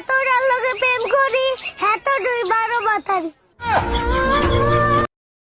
হ্যাঁ তোর প্রেম করি এত দুই বারো মাথারি।